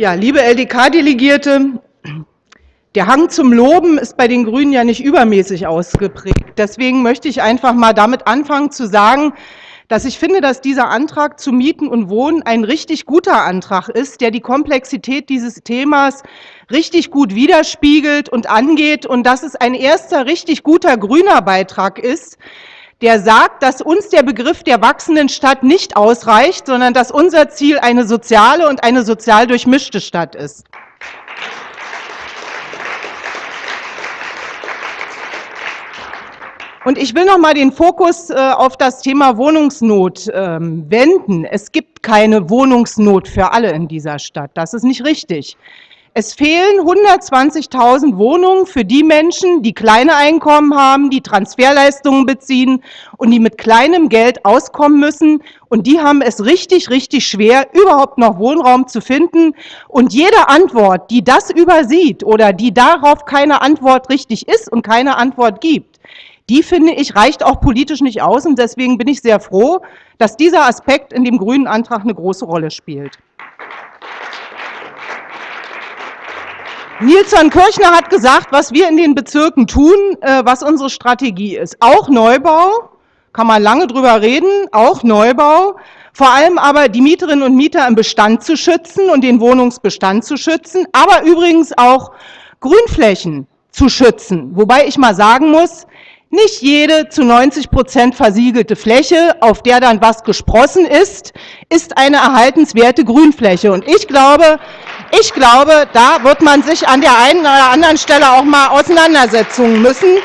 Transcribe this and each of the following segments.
Ja, liebe LDK-Delegierte, der Hang zum Loben ist bei den Grünen ja nicht übermäßig ausgeprägt. Deswegen möchte ich einfach mal damit anfangen zu sagen, dass ich finde, dass dieser Antrag zu Mieten und Wohnen ein richtig guter Antrag ist, der die Komplexität dieses Themas richtig gut widerspiegelt und angeht und dass es ein erster richtig guter grüner Beitrag ist, der sagt, dass uns der Begriff der wachsenden Stadt nicht ausreicht, sondern dass unser Ziel eine soziale und eine sozial durchmischte Stadt ist. Und ich will noch mal den Fokus äh, auf das Thema Wohnungsnot ähm, wenden. Es gibt keine Wohnungsnot für alle in dieser Stadt. Das ist nicht richtig. Es fehlen 120.000 Wohnungen für die Menschen, die kleine Einkommen haben, die Transferleistungen beziehen und die mit kleinem Geld auskommen müssen. Und die haben es richtig, richtig schwer, überhaupt noch Wohnraum zu finden. Und jede Antwort, die das übersieht oder die darauf keine Antwort richtig ist und keine Antwort gibt, die finde ich reicht auch politisch nicht aus. Und deswegen bin ich sehr froh, dass dieser Aspekt in dem grünen Antrag eine große Rolle spielt. Nilsson Kirchner hat gesagt, was wir in den Bezirken tun, äh, was unsere Strategie ist. Auch Neubau, kann man lange drüber reden, auch Neubau, vor allem aber die Mieterinnen und Mieter im Bestand zu schützen und den Wohnungsbestand zu schützen, aber übrigens auch Grünflächen zu schützen. Wobei ich mal sagen muss, nicht jede zu 90 Prozent versiegelte Fläche, auf der dann was gesprossen ist, ist eine erhaltenswerte Grünfläche. Und ich glaube, ich glaube, da wird man sich an der einen oder anderen Stelle auch mal auseinandersetzen müssen,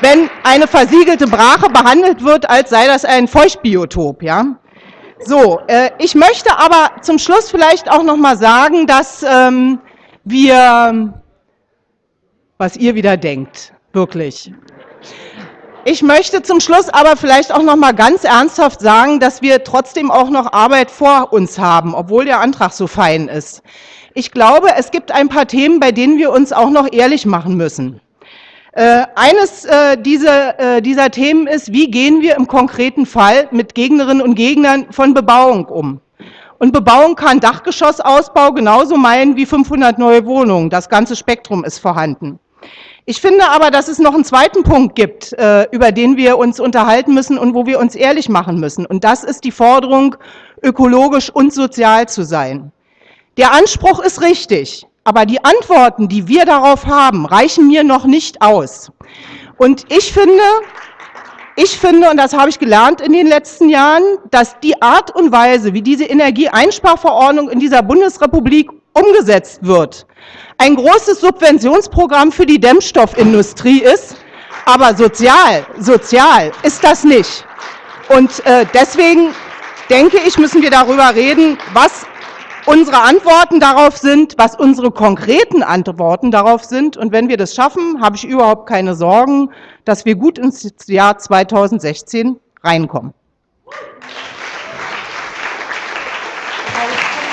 wenn eine versiegelte Brache behandelt wird, als sei das ein Feuchtbiotop. Ja? So, äh, ich möchte aber zum Schluss vielleicht auch noch mal sagen, dass ähm, wir, was ihr wieder denkt, wirklich. Ich möchte zum Schluss aber vielleicht auch noch mal ganz ernsthaft sagen, dass wir trotzdem auch noch Arbeit vor uns haben, obwohl der Antrag so fein ist. Ich glaube, es gibt ein paar Themen, bei denen wir uns auch noch ehrlich machen müssen. Äh, eines äh, dieser, äh, dieser Themen ist, wie gehen wir im konkreten Fall mit Gegnerinnen und Gegnern von Bebauung um? Und Bebauung kann Dachgeschossausbau genauso meinen wie 500 neue Wohnungen. Das ganze Spektrum ist vorhanden. Ich finde aber, dass es noch einen zweiten Punkt gibt, äh, über den wir uns unterhalten müssen und wo wir uns ehrlich machen müssen. Und das ist die Forderung, ökologisch und sozial zu sein. Der Anspruch ist richtig, aber die Antworten, die wir darauf haben, reichen mir noch nicht aus. Und ich finde, ich finde, und das habe ich gelernt in den letzten Jahren, dass die Art und Weise, wie diese Energieeinsparverordnung in dieser Bundesrepublik umgesetzt wird, ein großes Subventionsprogramm für die Dämmstoffindustrie ist, aber sozial, sozial ist das nicht. Und äh, deswegen denke ich, müssen wir darüber reden, was unsere Antworten darauf sind, was unsere konkreten Antworten darauf sind. Und wenn wir das schaffen, habe ich überhaupt keine Sorgen, dass wir gut ins Jahr 2016 reinkommen.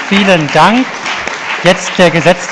Vielen Dank. Jetzt der Gesetz